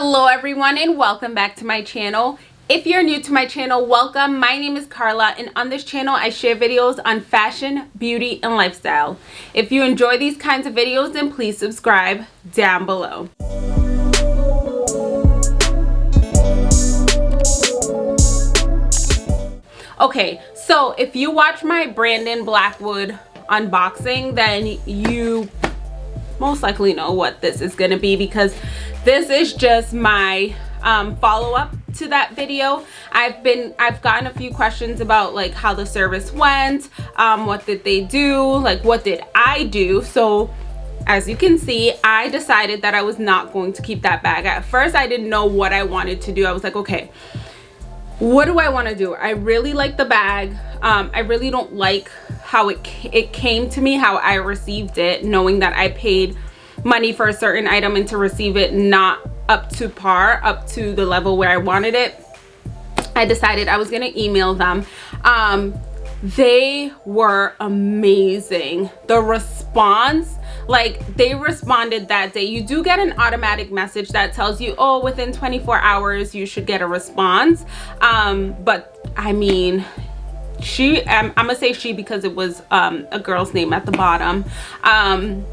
hello everyone and welcome back to my channel. If you're new to my channel welcome. My name is carla and on this channel i share videos on fashion beauty and lifestyle. If you enjoy these kinds of videos then please subscribe down below. Okay so if you watch my brandon blackwood unboxing then you most likely know what this is going to be because this is just my um, follow-up to that video. I've been i've gotten a few questions about like how the service went um, what did they do like what did i do? So as you can see i decided that i was not going to keep that bag. At first i didn't know what i wanted to do. I was like okay what do i want to do? I really like the bag. Um, i really don't like how it it came to me how i received it knowing that i paid money for a certain item and to receive it not up to par up to the level where i wanted it. I decided i was going to email them. Um, they were amazing. The response like they responded that day. You do get an automatic message that tells you oh within 24 hours you should get a response. Um, but i mean she um, i'm gonna say she because it was um, a girl's name at the bottom. Um,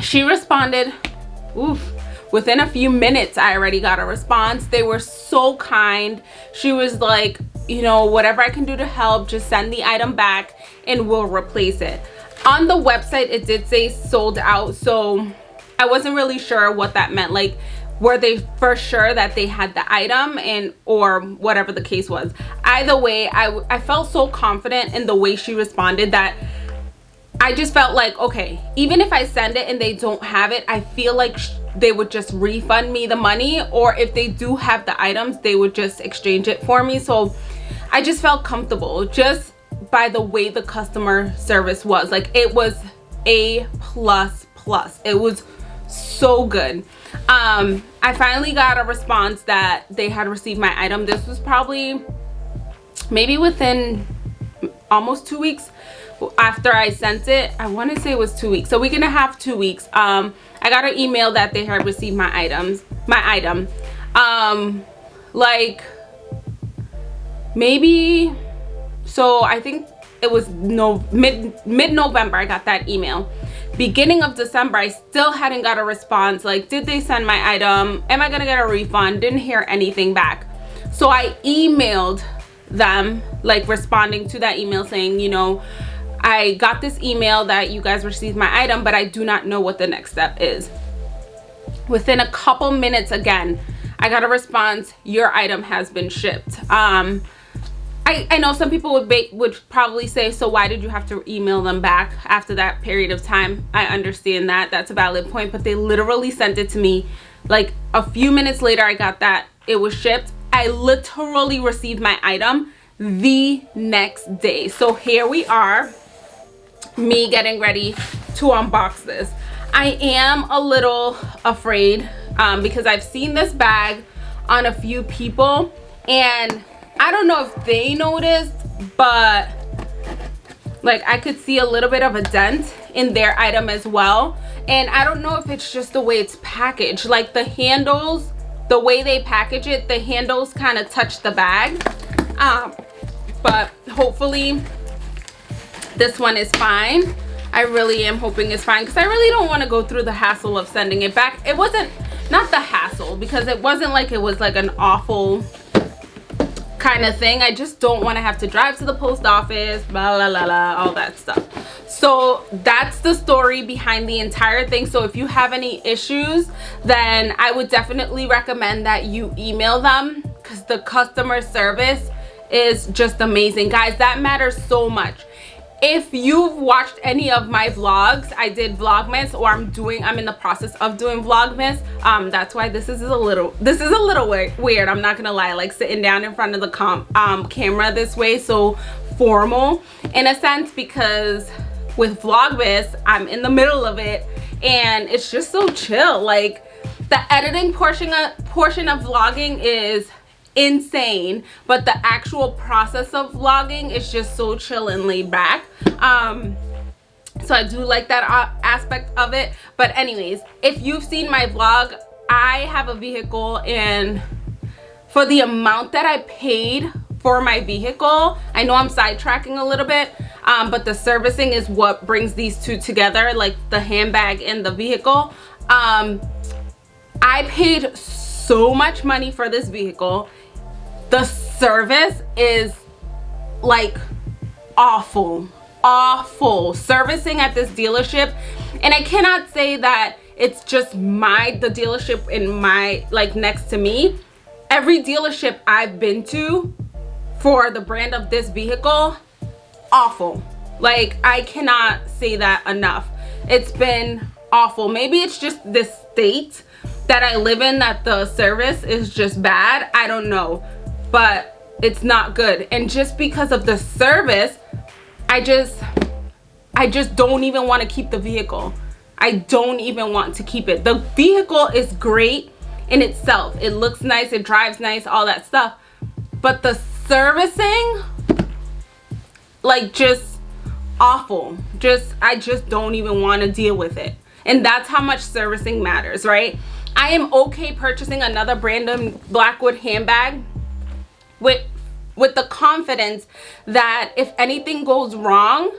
she responded oof within a few minutes i already got a response. They were so kind. She was like you know whatever i can do to help just send the item back and we'll replace it on the website it did say sold out so i wasn't really sure what that meant. Like were they for sure that they had the item and or whatever the case was? Either way i i felt so confident in the way she responded that I just felt like, okay, even if I send it and they don't have it, I feel like they would just refund me the money or if they do have the items, they would just exchange it for me. So I just felt comfortable. Just by the way the customer service was. Like it was a plus plus. It was so good. Um, I finally got a response that they had received my item. This was probably maybe within almost two weeks after I sent it. I want to say it was two weeks. So we're going to have two weeks. Um, I got an email that they had received my items, my item. Um, like maybe, so I think it was no mid mid-November I got that email. Beginning of December, I still hadn't got a response. Like, did they send my item? Am I gonna get a refund? Didn't hear anything back. So I emailed them, like responding to that email saying, you know, I got this email that you guys received my item, but I do not know what the next step is. Within a couple minutes again, I got a response, your item has been shipped. Um, I, I know some people would would probably say, so why did you have to email them back after that period of time? I understand that, that's a valid point, but they literally sent it to me like a few minutes later I got that it was shipped. I literally received my item the next day. So here we are me getting ready to unbox this i am a little afraid um, because i've seen this bag on a few people and i don't know if they noticed but like i could see a little bit of a dent in their item as well. And i don't know if it's just the way it's packaged. Like the handles the way they package it the handles kind of touch the bag. Um, but hopefully this one is fine. I really am hoping it's fine because i really don't want to go through the hassle of sending it back. It wasn't not the hassle because it wasn't like it was like an awful kind of thing. I just don't want to have to drive to the post office blah blah blah, blah all that stuff. So that's the story behind the entire thing. So if you have any issues then i would definitely recommend that you email them because the customer service is just amazing. Guys that matters so much if you've watched any of my vlogs i did vlogmas or i'm doing i'm in the process of doing vlogmas. Um that's why this is a little this is a little weird i'm not gonna lie like sitting down in front of the com um camera this way so formal in a sense because with vlogmas i'm in the middle of it and it's just so chill like the editing portion of portion of vlogging is insane but the actual process of vlogging is just so chill and laid back um so i do like that aspect of it but anyways if you've seen my vlog I have a vehicle and for the amount that I paid for my vehicle, I know I'm sidetracking a little bit, um, but the servicing is what brings these two together, like the handbag and the vehicle. Um, I paid so much money for this vehicle. The service is like awful, awful. Servicing at this dealership, and I cannot say that it's just my the dealership in my like next to me. Every dealership i've been to for the brand of this vehicle awful. Like i cannot say that enough. It's been awful. Maybe it's just this state that i live in that the service is just bad. I don't know but it's not good and just because of the service i just i just don't even want to keep the vehicle I don't even want to keep it. The vehicle is great in itself. It looks nice, it drives nice, all that stuff. But the servicing, like just awful. Just, I just don't even want to deal with it. And that's how much servicing matters, right? I am okay purchasing another Brandon Blackwood handbag with with the confidence that if anything goes wrong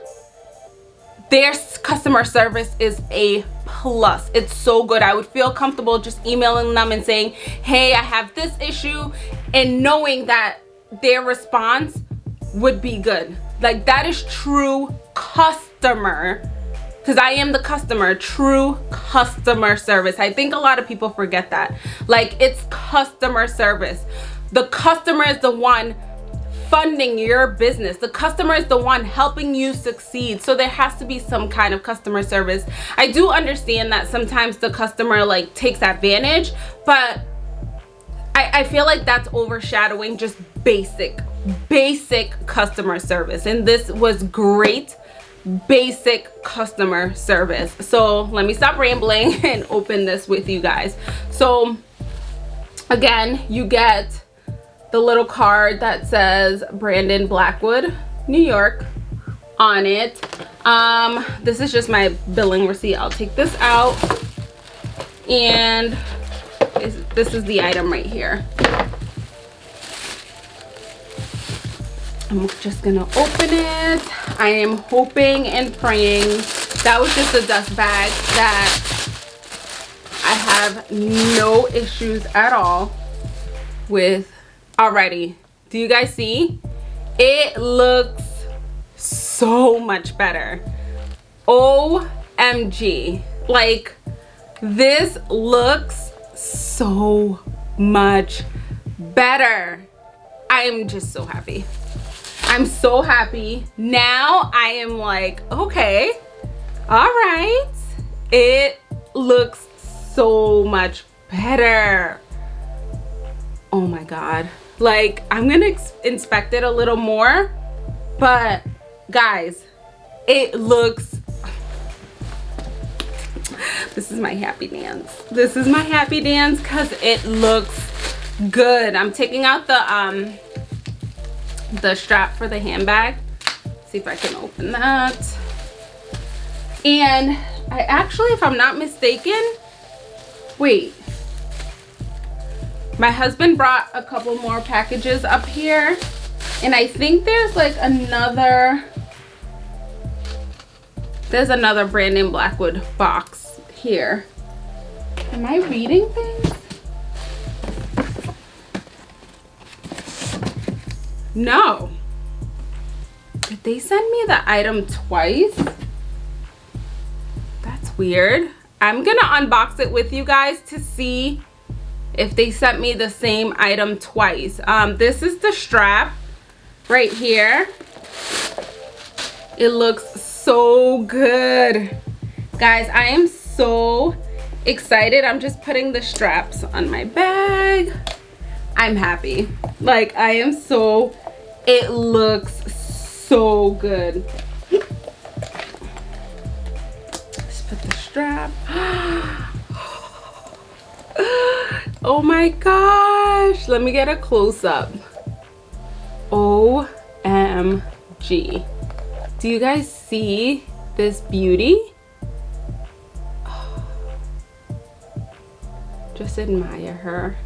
their customer service is a plus. It's so good. I would feel comfortable just emailing them and saying hey i have this issue and knowing that their response would be good. Like that is true customer because i am the customer true customer service. I think a lot of people forget that. Like it's customer service the customer is the one funding your business. The customer is the one helping you succeed. So there has to be some kind of customer service. I do understand that sometimes the customer like takes advantage but i i feel like that's overshadowing just basic basic customer service. And this was great basic customer service. So let me stop rambling and open this with you guys. So again you get the little card that says Brandon Blackwood, New York on it. Um, this is just my billing receipt. I'll take this out. And this is the item right here. I'm just gonna open it. I am hoping and praying. That was just a dust bag that I have no issues at all with already do you guys see? It looks so much better. Omg like this looks so much better. I'm just so happy. I'm so happy. Now i am like okay all right it looks so much better. Oh my god like i'm gonna inspect it a little more but guys it looks this is my happy dance. This is my happy dance because it looks good. I'm taking out the um the strap for the handbag. See if i can open that. And i actually if i'm not mistaken wait my husband brought a couple more packages up here and I think there's like another there's another Brandon Blackwood box here. Am I reading things? No. Did they send me the item twice? That's weird. I'm gonna unbox it with you guys to see if they sent me the same item twice. Um this is the strap right here. It looks so good. Guys i am so excited. I'm just putting the straps on my bag. I'm happy. Like i am so it looks so good. Let's put the strap oh my gosh. Let me get a close-up. Omg do you guys see this beauty? Just admire her.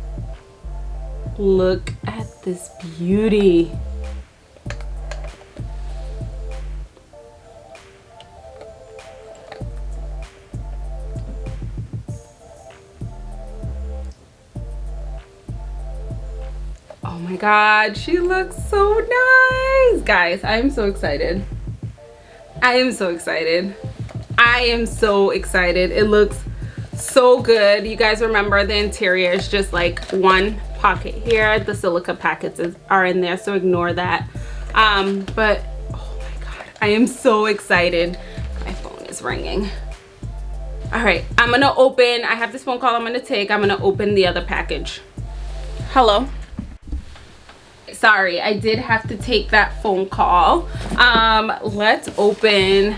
Look at this beauty my god she looks so nice. Guys i'm so excited. I am so excited. I am so excited. It looks so good. You guys remember the interior is just like one pocket here. The silica packets is, are in there so ignore that. Um but oh my god i am so excited. My phone is ringing. All right i'm gonna open i have this phone call i'm gonna take. I'm gonna open the other package. Hello sorry i did have to take that phone call. Um let's open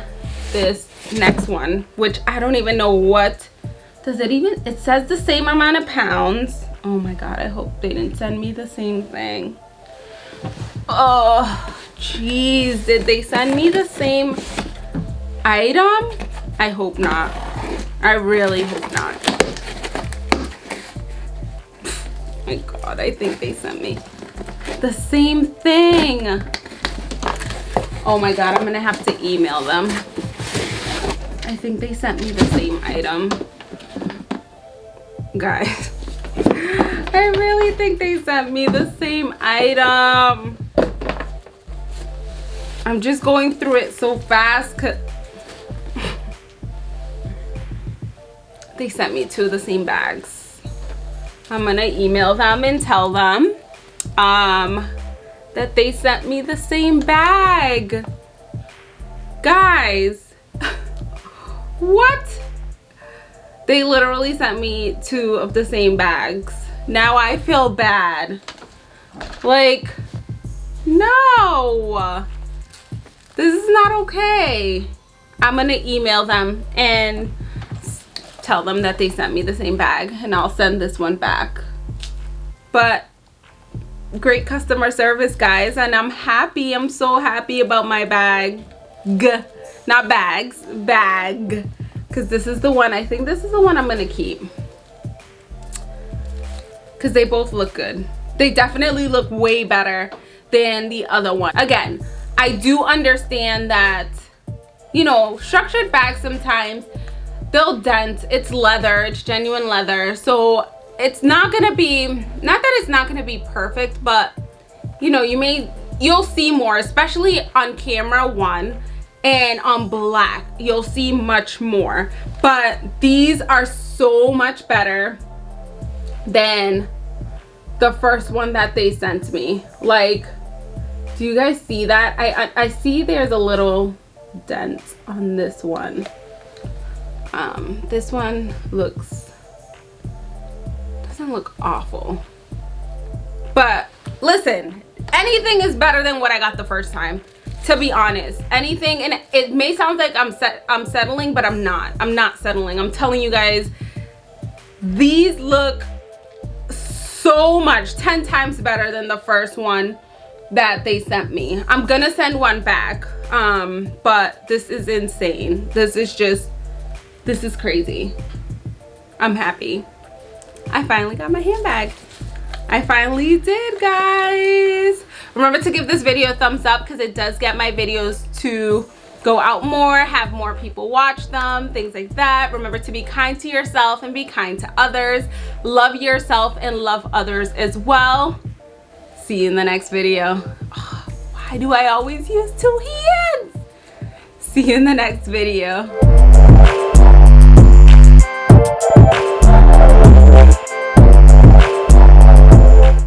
this next one which i don't even know what does it even it says the same amount of pounds. Oh my god i hope they didn't send me the same thing. Oh jeez did they send me the same item? I hope not. I really hope not. My god i think they sent me the same thing. Oh my god i'm gonna have to email them. I think they sent me the same item. Guys i really think they sent me the same item. I'm just going through it so fast they sent me two of the same bags. I'm gonna email them and tell them um that they sent me the same bag. Guys what? They literally sent me two of the same bags. Now i feel bad. Like no. This is not okay. I'm gonna email them and tell them that they sent me the same bag and i'll send this one back. But great customer service guys and i'm happy i'm so happy about my bag. Not bags bag. Because this is the one i think this is the one i'm gonna keep. Because they both look good. They definitely look way better than the other one. Again i do understand that you know structured bags sometimes they'll dent. It's leather it's genuine leather. So it's not gonna be not that it's not gonna be perfect but you know you may you'll see more especially on camera one and on black you'll see much more. But these are so much better than the first one that they sent me. Like do you guys see that? I, I, I see there's a little dent on this one. Um this one looks doesn't look awful. But listen anything is better than what i got the first time to be honest. Anything and it may sound like i'm set i'm settling but i'm not. I'm not settling. I'm telling you guys these look so much 10 times better than the first one that they sent me. I'm gonna send one back um but this is insane. This is just this is crazy. I'm happy i finally got my handbag I finally did guys. Remember to give this video a thumbs up because it does get my videos to go out more, have more people watch them, things like that. Remember to be kind to yourself and be kind to others. Love yourself and love others as well. See you in the next video. Oh, why do I always use two hands? See you in the next video.